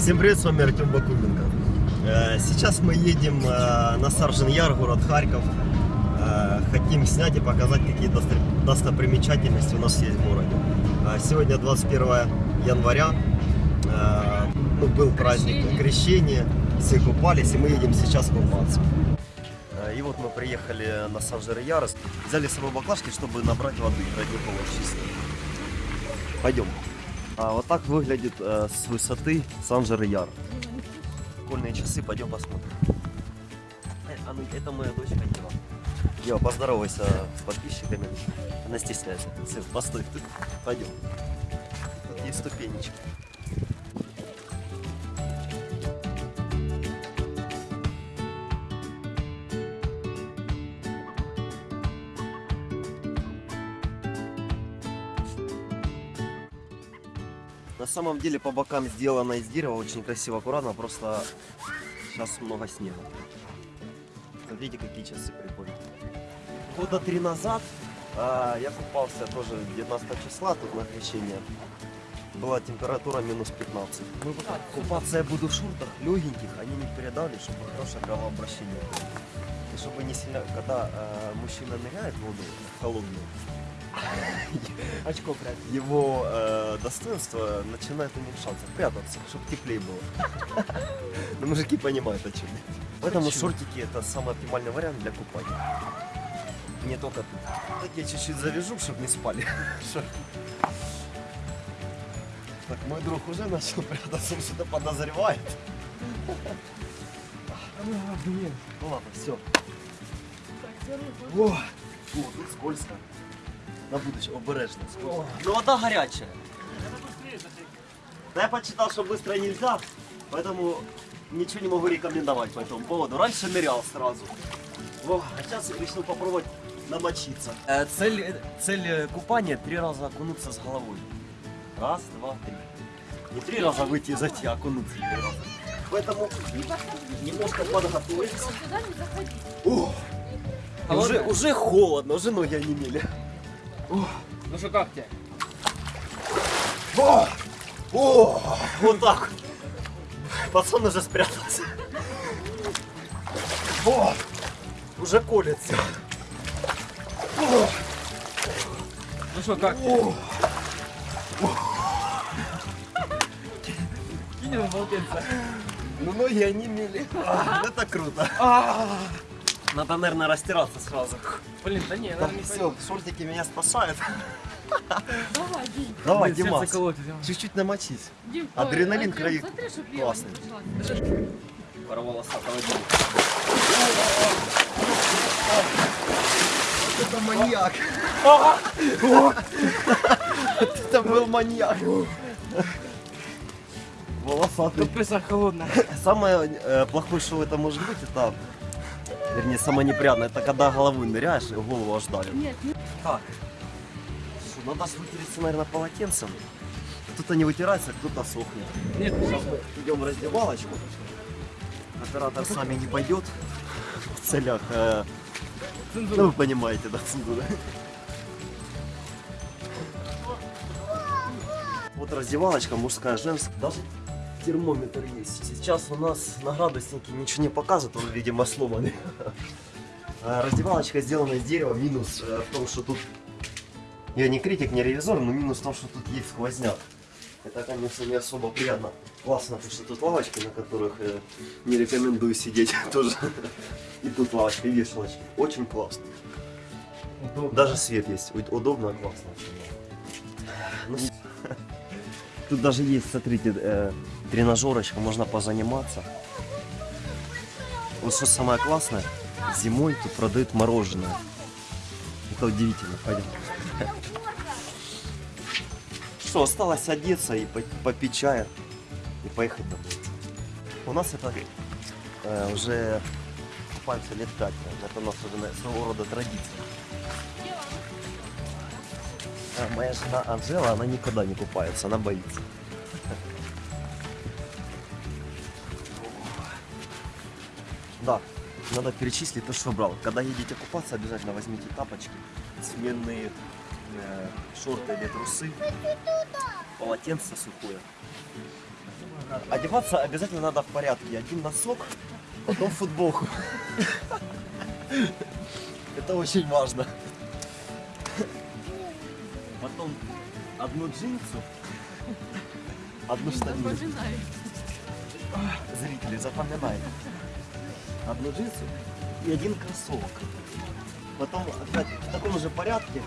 Всем привет, с вами Артем Бакуменко. Э, Сейчас мы едем э, на Саржен Яр, город Харьков. Э, Хотим снять и показать, какие досто- достопримечательности у нас есть в городе. Сегодня 21 января. Ну, Был праздник крещения, все купались, и мы едем сейчас купаться. И вот мы приехали на Саржер Яр, взяли с собой баклажки, чтобы набрать воды родниковой чистой. Пойдем. А вот так выглядит э, с высоты Сан-Жер-Яр. Школьные часы, пойдем посмотрим. Э, а ну, это моя дочка Ева. Ева, поздоровайся с подписчиками. Она стесняется. Сын, постой. Пойдем. Тут есть ступенечки. На самом деле по бокам сделано из дерева, очень красиво, аккуратно, просто сейчас много снега. Смотрите, какие часы прикольные. Года три назад а, я купался тоже 19 числа тут на крещение. Была температура минус 15. Ну, вот так, купаться я буду в шортах легеньких, они не передали, чтобы хорошее кровообращение было. И чтобы не сильно, когда а, мужчина ныряет в воду холодную, Очко прятать. его э, достоинство начинает уменьшаться, прятаться, чтобы теплее было. Но мужики понимают о чем я. Поэтому шортики это самый оптимальный вариант для купания. Не только тут. Так я чуть-чуть завяжу, чтобы не спали. Так, мой друг уже начал прятаться, он что-то подозревает. А. Ну ладно, все. О, о, тут скользко. На будущее, обережно. Ну вода горячая. Да я почитал, что быстро нельзя, поэтому ничего не могу рекомендовать по этому поводу. Раньше нырял сразу. О, а сейчас решил попробовать намочиться. Э, цель, цель купания три раза окунуться с головой. Раз, два, три. Не три раза выйти и зайти, а окунуться три раза. Поэтому немножко подготовиться. Не. О, уже, уже холодно, уже ноги онемели. Ну что, как тебе? О, о, вот так. Пацан уже спрятался. О, уже колется. О, Ну что, как тебе? о. Кинь его полотенце. Ну ноги онемели. А, Это круто. Надо, наверное, растираться сразу. Блин, да не, наверное, не все, шортики меня спасают. Давай, Дим. Давай, Димас, чуть-чуть намочись. Дим, Адреналин крови классный. Пароволосатого Димы. Это маньяк. Это был маньяк. Волосатый. Тут песок холодная. Самое э, плохое, что это может быть, это, вернее, самое неприятное, это когда головой ныряешь и голову аж давит. Нет, не Так, что, надо вытереться, наверное, полотенцем. Кто-то не вытирается, кто-то сохнет. Нет, Сейчас мы идем в раздевалочку. Оператор с нами не пойдет в целях, э, ну вы понимаете, да, цензура. Вот раздевалочка мужская, женская. Даже термометр есть. Сейчас у нас на градуснике ничего не показывает, он, видимо, сломанный. А Раздевалочка сделана из дерева. Минус э, в том, что тут... Я не критик, не ревизор, но минус в том, что тут есть сквозняк. Это, конечно, не особо приятно. Классно, потому что тут лавочки, на которых э, не рекомендую сидеть тоже. И тут лавочка, и вешалочки. Очень классно. Даже свет есть. Уд- Удобно, классно. Ну, Тут даже есть, смотрите, э, тренажерочка, можно позаниматься. Вот что самое классное, зимой тут продают мороженое. Это удивительно, пойдем. Что, осталось одеться и по- попить чая и поехать домой. У нас это э, уже купаемся лет пять, это у нас уже своего рода традиция. А моя жена Анжела, она никогда не купается, она боится. Да, надо перечислить то, что брал. Когда едете купаться, обязательно возьмите тапочки, сменные э, шорты или трусы, полотенце сухое. Одеваться обязательно надо в порядке. Один носок, потом футболку. Это очень важно. Потом одну джинсу, одну штанину. Зрители, запоминай. Одну джинсу и один кроссовок. Потом опять в таком же порядке.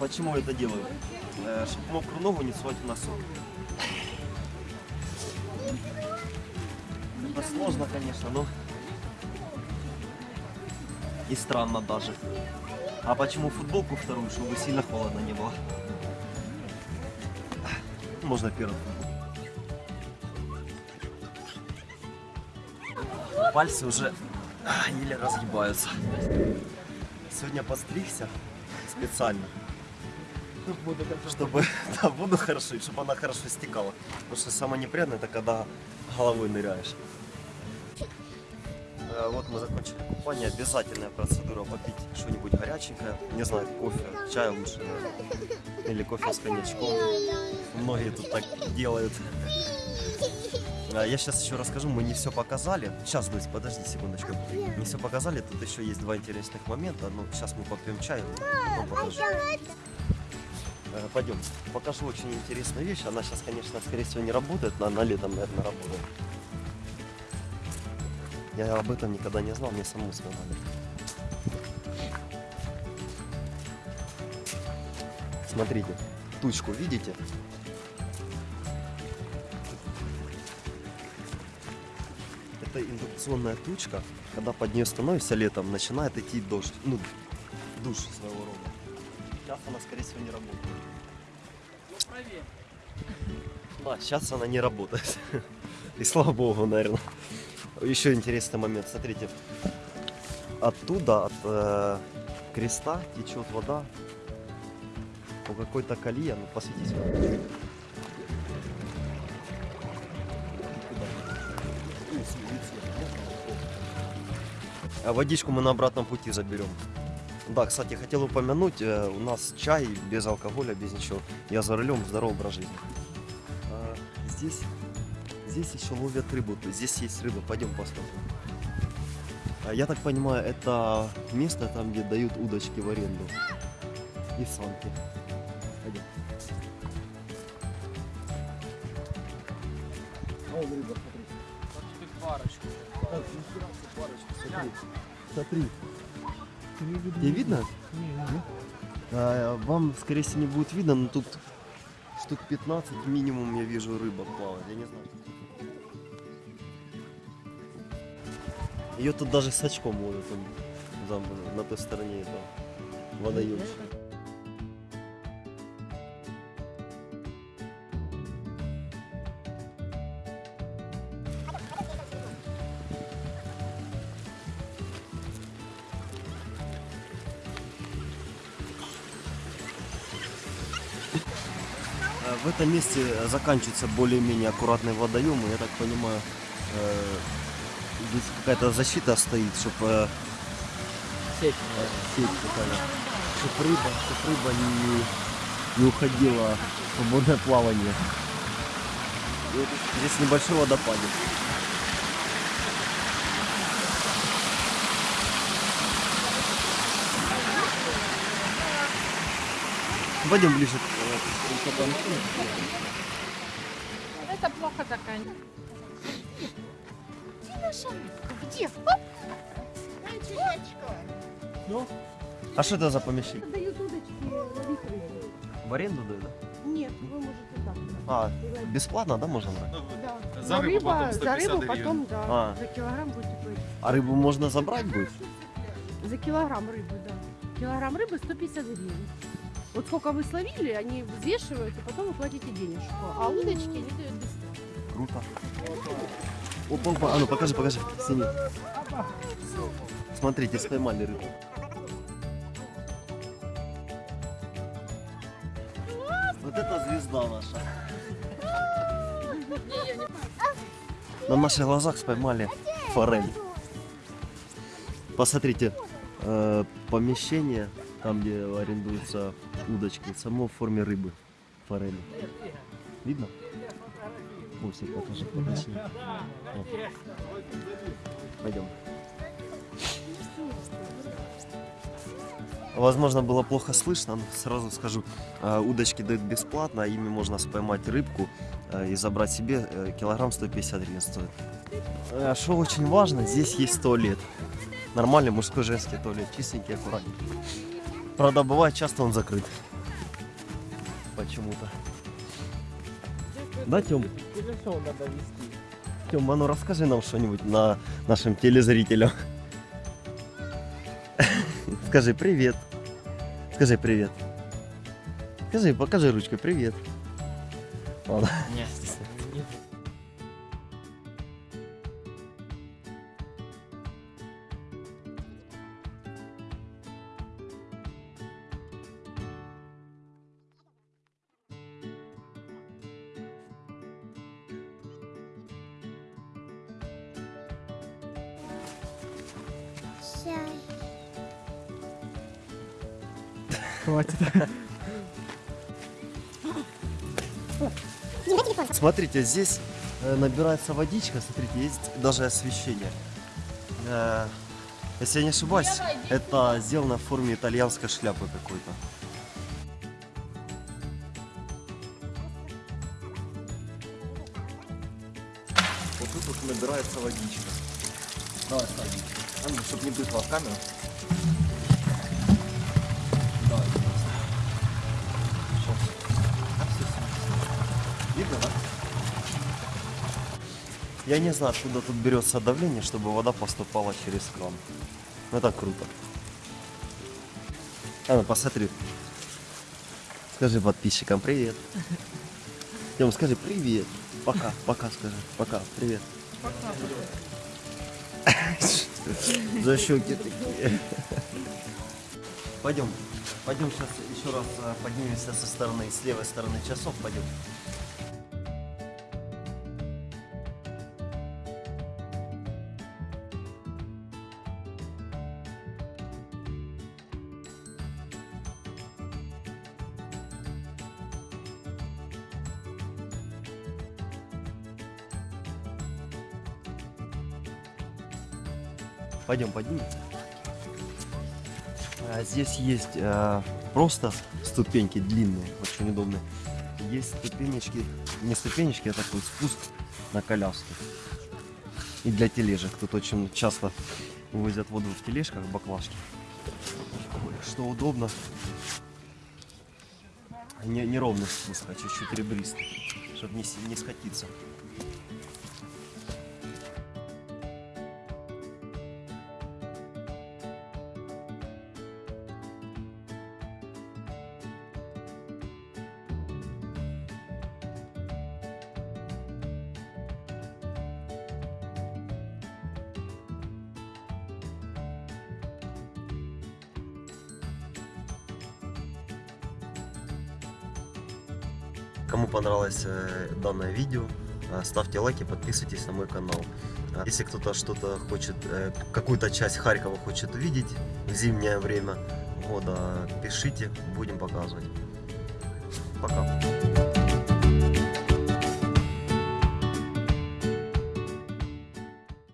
Почему я это делаю? чтобы мокрую ногу не сувать в носок. Это сложно, конечно, но и странно даже. А почему футболку вторую, чтобы сильно холодно не было? Можно первую. Пальцы уже а, еле разгибаются. Сегодня постригся специально, Буду как чтобы да, воду хорошо, и чтобы она хорошо стекала. Потому что самое неприятное это когда головой ныряешь. Э, Вот мы закончили купание. Обязательная процедура попить что-нибудь горяченькое. Не знаю, кофе, чай лучше. Или кофе с коньячком. Многие тут так делают. А, Я сейчас еще расскажу, мы не все показали. Сейчас, Дусь, подожди секундочку. Не все показали, тут еще есть два интересных момента. Ну, сейчас мы попьем чай, потом покажу. Э, Пойдем, покажу очень интересную вещь. Она сейчас, конечно, скорее всего не работает, но она летом, наверное, работает. Я об этом никогда не знал, мне самому сказали. Смотрите, тучку видите? Это индукционная тучка, когда под нее становишься летом, начинает идти дождь, ну, душ своего рода. Сейчас она, скорее всего, не работает. правее. Да, сейчас она не работает. И слава богу, наверное. Еще интересный момент, смотрите. Оттуда, от э, креста течет вода по какой-то колее. Ну, посвети А водичку мы на обратном пути заберем. Да, кстати, хотел упомянуть, э, у нас чай без алкоголя, без ничего. Я за рулем, здоровый образ жизни. А, здесь, здесь еще ловят рыбу, здесь есть рыба, пойдем посмотрим. А, я так понимаю, это место там, где дают удочки в аренду. И санки. Пойдем. А вон рыба, смотри. Тут парочку. Так, смотри. Смотри. Тебе видно? А, вам, скорее всего, не будет видно, но тут штук 15 минимум я вижу рыба плавает, я не знаю. Ее тут даже с очком ловят он, там, на той стороне этого водоемчика. В этом месте заканчиваются более-менее аккуратные водоемы. Я так понимаю, э, здесь какая-то защита стоит, чтобы Сеть. сеть какая чтобы рыба, чтоб рыба не, не уходила в свободное плавание. И вот здесь небольшой водопадик. Пойдем ближе к, э. Это плохо заканчивается. Где наша рыбка? Где? Ну? А что это за помещение? Дают удочки. В аренду дают, да? Нет, вы можете так. А, бесплатно, да, можно брать? Да. За рыбу рыба, потом за 150 рыбу потом, да. А. За килограмм будете платить. А рыбу можно забрать будет? За килограмм рыбы, да. Килограмм рыбы 150 гривен. Вот сколько вы словили, они взвешивают, и потом вы платите денежку. А удочки они дают бесплатно. Круто. Опа, опа, а ну покажи, покажи, сними. Смотрите, споймали рыбу. Вот это звезда наша. На наших глазах споймали форель. Посмотрите, э, помещение, там где арендуются удочки, само в форме рыбы, форели. Видно? Бусик покажи, подожди. Пойдем. Возможно, было плохо слышно, но сразу скажу, э, удочки дают бесплатно, а ими можно споймать рыбку э, и забрать себе э, килограмм 150 гривен стоит. Э, Что очень важно, здесь есть туалет. Нормальный мужской женский туалет, чистенький, аккуратненький. Правда, бывает часто он закрыт. Почему-то. Да, Тём? Надо вести. Тём, а ну расскажи нам что-нибудь на нашим телезрителям. Скажи привет. Скажи привет. Скажи, покажи ручкой привет. Ладно. Нет. Хватит. Смотрите, здесь э, набирается водичка, смотрите, есть даже освещение. Э, Если я не ошибаюсь, это сделано в форме итальянской шляпы какой-то. Вот тут вот набирается водичка. Давай, Сади. Чтобы не быстро в камеру. Давай. Видно, да? Я не знаю, откуда тут берется давление, чтобы вода поступала через кран. Ну, Это круто. А ну посмотри. Скажи подписчикам привет. Тем, скажи привет. Пока, пока скажи. Пока, привет. За щеки такие. Пойдем. Пойдем сейчас еще раз э, поднимемся со стороны, с левой стороны часов. Пойдем. Пойдем, поднимемся. А, Здесь есть э, просто ступеньки длинные, очень удобные. Есть ступенечки, не ступенечки, а такой спуск на коляску. И для тележек. Тут очень часто вывозят воду в тележках, баклажки. Ой, Что удобно. Не, неровный спуск, а чуть-чуть ребристый, чтобы не, не скатиться. Кому понравилось э, данное видео, э, ставьте лайки, подписывайтесь на мой канал. А Если кто-то что-то хочет, э, какую-то часть Харькова хочет увидеть в зимнее время года, пишите, будем показывать. Пока.